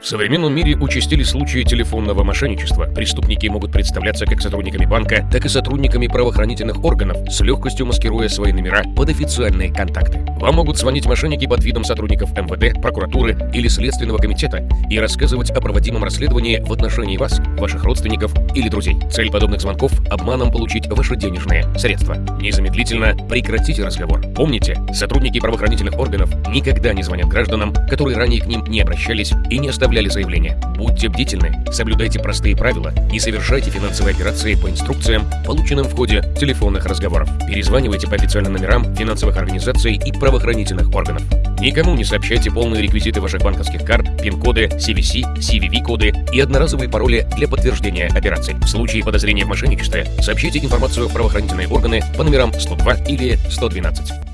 В современном мире участились случаи телефонного мошенничества. Преступники могут представляться как сотрудниками банка, так и сотрудниками правоохранительных органов, с легкостью маскируя свои номера под официальные контакты. Вам могут звонить мошенники под видом сотрудников МВД, прокуратуры или Следственного комитета и рассказывать о проводимом расследовании в отношении вас, ваших родственников или друзей. Цель подобных звонков – обманом получить ваши денежные средства. Незамедлительно прекратите разговор. Помните, сотрудники правоохранительных органов никогда не звонят гражданам, которые ранее к ним не обращались и не оставляли оставляли заявление. Будьте бдительны, соблюдайте простые правила и совершайте финансовые операции по инструкциям, полученным в ходе телефонных разговоров. Перезванивайте по официальным номерам финансовых организаций и правоохранительных органов. Никому не сообщайте полные реквизиты ваших банковских карт, пин-коды, CVC, CVV-коды и одноразовые пароли для подтверждения операций. В случае подозрения в мошенничестве сообщите информацию в правоохранительные органы по номерам 102 или 112.